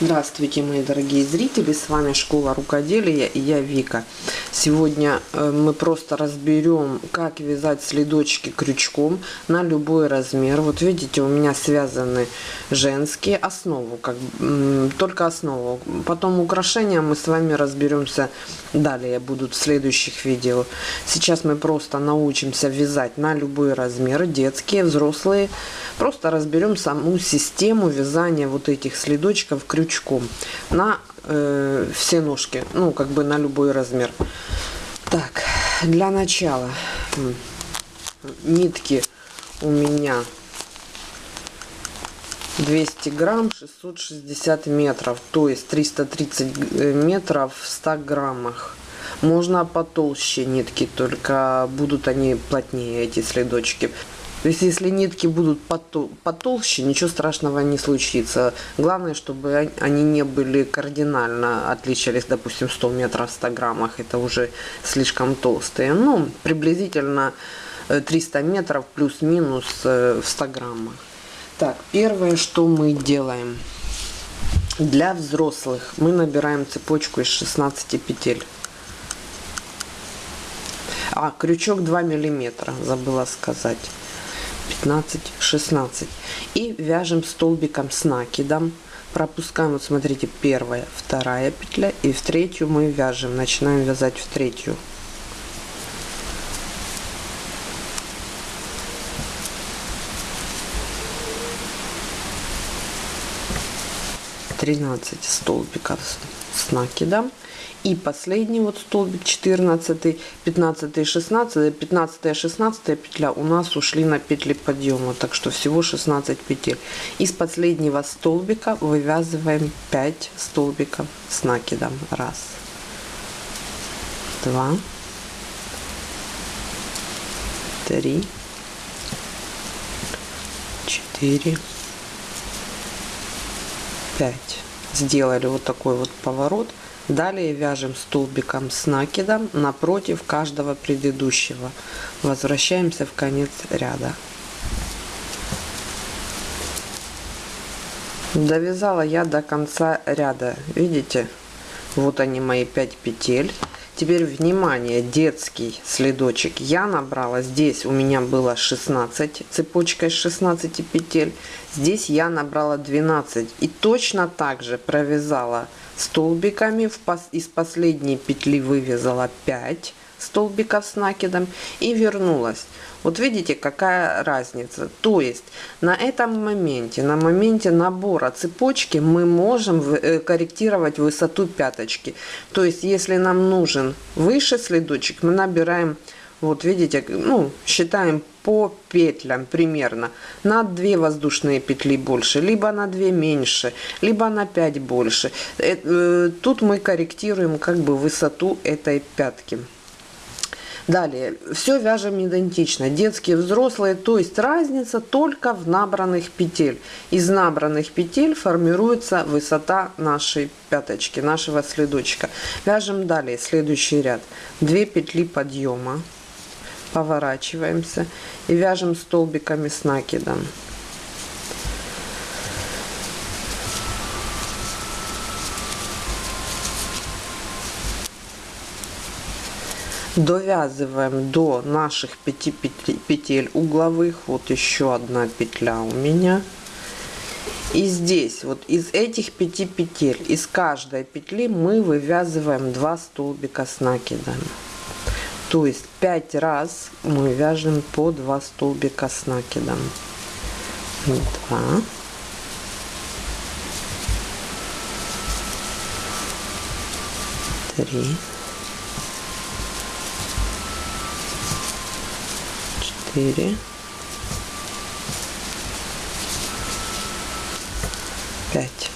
Здравствуйте, мои дорогие зрители! С вами Школа Рукоделия и я Вика. Сегодня э, мы просто разберем, как вязать следочки крючком на любой размер. Вот видите, у меня связаны женские основу, как только основу. Потом украшения мы с вами разберемся далее, будут в следующих видео. Сейчас мы просто научимся вязать на любой размер, детские, взрослые. Просто разберем саму систему вязания вот этих следочков крючком крючком на э, все ножки, ну, как бы на любой размер. Так, для начала нитки у меня 200 грамм 660 метров то есть 330 э, метров в 100 граммах можно потолще нитки только будут они плотнее эти следочки то есть, если нитки будут потолще, ничего страшного не случится. Главное, чтобы они не были кардинально отличались, допустим, 100 метров в 100 граммах. Это уже слишком толстые. Ну, приблизительно 300 э, метров плюс-минус э, в 100 граммах. Так, первое, что мы делаем. Для взрослых мы набираем цепочку из 16 петель. А, крючок 2 миллиметра, забыла сказать. 15 16 и вяжем столбиком с накидом. Пропускаем вот смотрите первая вторая петля и в третью мы вяжем. Начинаем вязать в третью. Тринадцать столбиков с накидом и последний вот столбик 14 15 16 15 16 петля у нас ушли на петли подъема так что всего 16 петель. Из последнего столбика вывязываем 5 столбиков с накидом. Раз два три четыре пять сделали вот такой вот поворот Далее вяжем столбиком с накидом напротив каждого предыдущего. Возвращаемся в конец ряда. Довязала я до конца ряда. Видите? Вот они мои 5 петель. Теперь внимание, детский следочек. Я набрала, здесь у меня было 16, цепочкой 16 петель. Здесь я набрала 12. И точно так же провязала столбиками из последней петли вывязала 5 столбиков с накидом и вернулась вот видите какая разница. То есть на этом моменте на моменте набора цепочки мы можем э, корректировать высоту пяточки. То есть если нам нужен выше следочек мы набираем вот видите ну считаем по петлям примерно. На 2 воздушные петли больше либо на 2 меньше либо на 5 больше. Э, э, тут мы корректируем как бы высоту этой пятки Далее, все вяжем идентично, детские, взрослые, то есть разница только в набранных петель. Из набранных петель формируется высота нашей пяточки, нашего следочка. Вяжем далее, следующий ряд. 2 петли подъема, поворачиваемся и вяжем столбиками с накидом. Довязываем до наших 5 петель угловых. Вот еще одна петля у меня. И здесь вот из этих 5 петель из каждой петли мы вывязываем 2 столбика с накидом то есть 5 раз мы вяжем по 2 столбика с накидом 2 3 4 5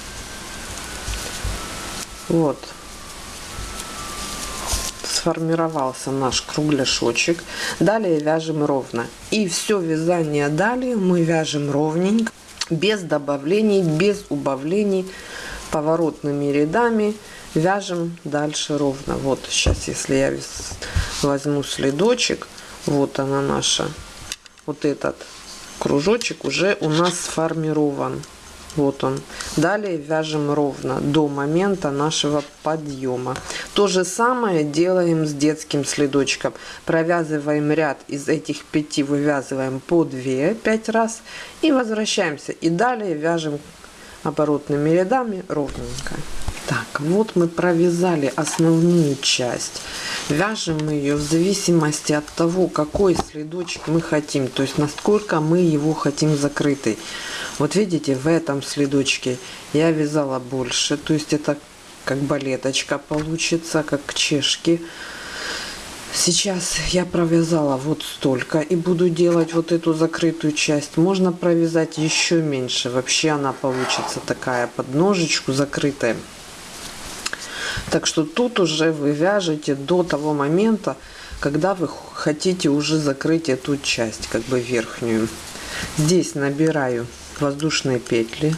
вот. Сформировался наш кругляшочек. Далее вяжем ровно. И все вязание далее мы вяжем ровненько без добавлений без убавлений поворотными рядами вяжем дальше ровно. Вот сейчас если я возьму следочек вот она наша вот этот кружочек уже у нас сформирован. Вот он. Далее вяжем ровно до момента нашего подъема. То же самое делаем с детским следочком. Провязываем ряд из этих пяти вывязываем по 2 5 раз и возвращаемся. И далее вяжем оборотными рядами ровненько так вот мы провязали основную часть вяжем ее в зависимости от того какой следочек мы хотим то есть насколько мы его хотим закрытый вот видите, в этом следочке я вязала больше, то есть это как балеточка получится, как чешки. Сейчас я провязала вот столько и буду делать вот эту закрытую часть. Можно провязать еще меньше. Вообще она получится такая под ножечку закрытая. Так что тут уже вы вяжете до того момента, когда вы хотите уже закрыть эту часть, как бы верхнюю. Здесь набираю воздушные петли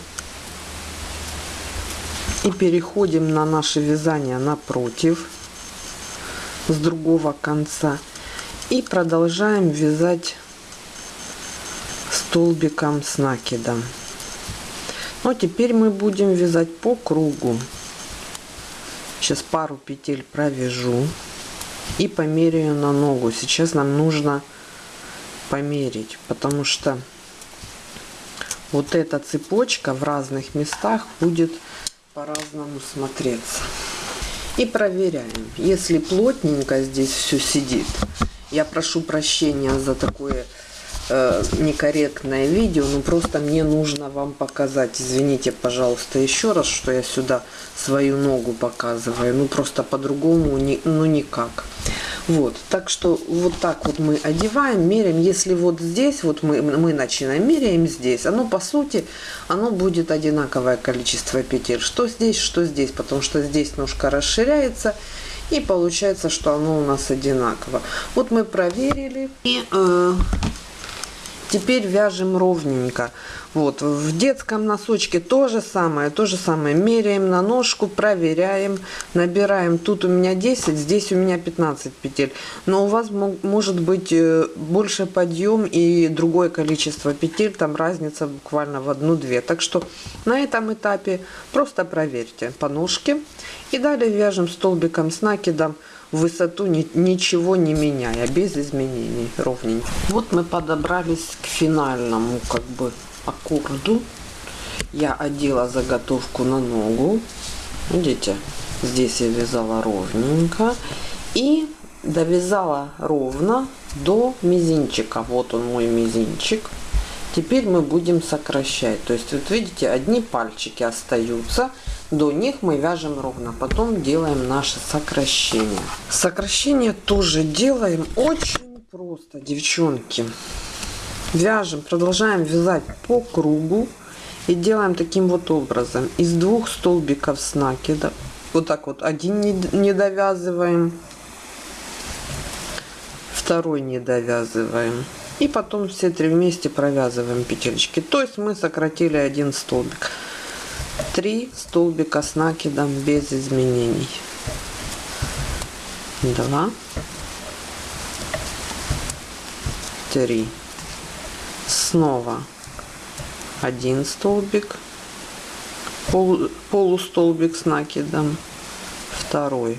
и переходим на наше вязание напротив с другого конца и продолжаем вязать столбиком с накидом но теперь мы будем вязать по кругу сейчас пару петель провяжу и померяю на ногу сейчас нам нужно померить потому что вот эта цепочка в разных местах будет по-разному смотреться. И проверяем. Если плотненько здесь все сидит, я прошу прощения за такое э, некорректное видео, но просто мне нужно вам показать. Извините, пожалуйста, еще раз, что я сюда свою ногу показываю. Ну, просто по-другому, ну, никак. Вот, так что вот так вот мы одеваем, меряем. Если вот здесь, вот мы, мы начинаем, меряем здесь, оно по сути, оно будет одинаковое количество петель. Что здесь, что здесь, потому что здесь ножка расширяется, и получается, что оно у нас одинаково. Вот мы проверили, и э, теперь вяжем ровненько. Вот, в детском носочке то же самое, то же самое. Меряем на ножку, проверяем, набираем. Тут у меня 10, здесь у меня 15 петель. Но у вас может быть э, больше подъем и другое количество петель. Там разница буквально в одну-две. Так что на этом этапе просто проверьте по ножке. И далее вяжем столбиком с накидом высоту ни, ничего не меняя, без изменений, ровненько. Вот мы подобрались к финальному как бы аккорду. Я одела заготовку на ногу. Видите здесь я вязала ровненько. И довязала ровно до мизинчика. Вот он мой мизинчик теперь мы будем сокращать. То есть вот видите одни пальчики остаются до них мы вяжем ровно. Потом делаем наше сокращение. Сокращение тоже делаем очень просто девчонки. Вяжем продолжаем вязать по кругу и делаем таким вот образом. Из двух столбиков с накида. Вот так вот один не, довязываем второй не довязываем и потом все три вместе провязываем петелечки. То есть мы сократили один столбик. Три столбика с накидом без изменений. Два. Три. Снова один столбик. Пол, полустолбик с накидом. Второй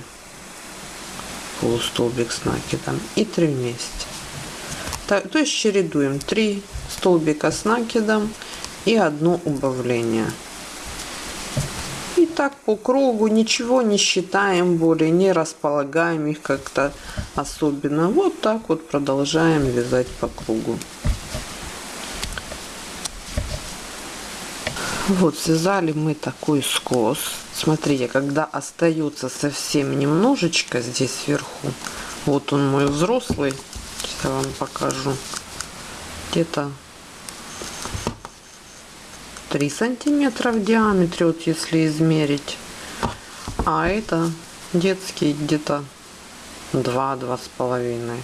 полустолбик с накидом. И три вместе то есть чередуем. 3 столбика с накидом и одно убавление. И так по кругу ничего не считаем более не располагаем их как-то особенно. Вот так вот продолжаем вязать по кругу. Вот, связали мы такой скос. Смотрите, когда остается совсем немножечко здесь сверху, вот он мой взрослый, я вам покажу, где-то 3 сантиметра в диаметре, вот если измерить. А это детский где-то 2-2 с половиной.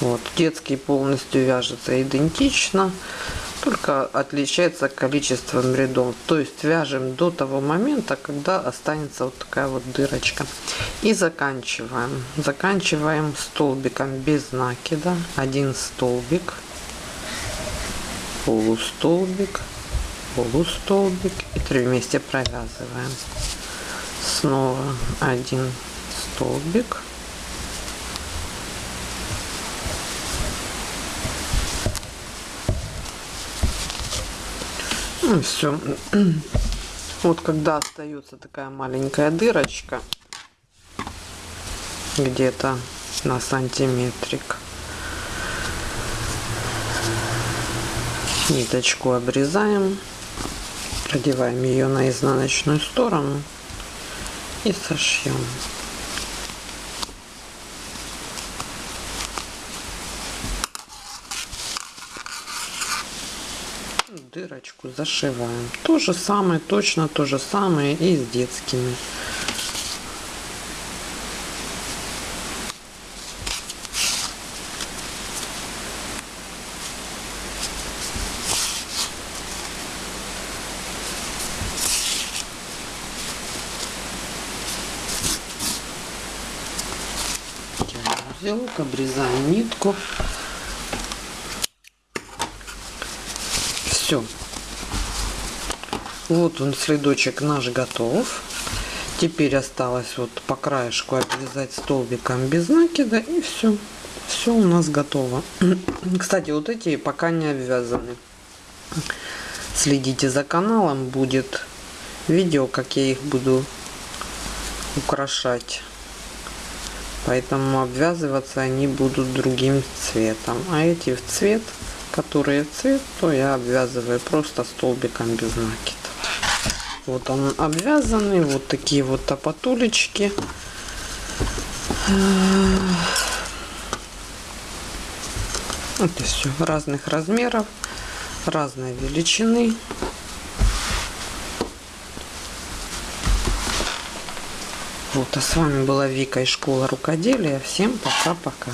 Вот, детский полностью вяжется идентично только отличается количеством рядов? То есть вяжем до того момента когда останется вот такая вот дырочка. И заканчиваем. Заканчиваем столбиком без накида. Один столбик полустолбик полустолбик. И три вместе провязываем. Снова один столбик все вот когда остается такая маленькая дырочка где-то на сантиметрик. Ниточку обрезаем продеваем ее на изнаночную сторону и сошьем дырочку зашиваем то же самое точно то же самое и с детскими узелок, обрезаем нитку. Все. Вот он, следочек наш готов. Теперь осталось вот по краешку обвязать столбиком без накида и все. Все у нас готово. Кстати, вот эти пока не обвязаны. Следите за каналом, будет видео, как я их буду украшать поэтому обвязываться они будут другим цветом а эти в цвет которые цвет то я обвязываю просто столбиком без накида вот он обвязанный вот такие вот топотулечки это все разных размеров разной величины Вот, а с вами была Вика из школы рукоделия. Всем пока-пока.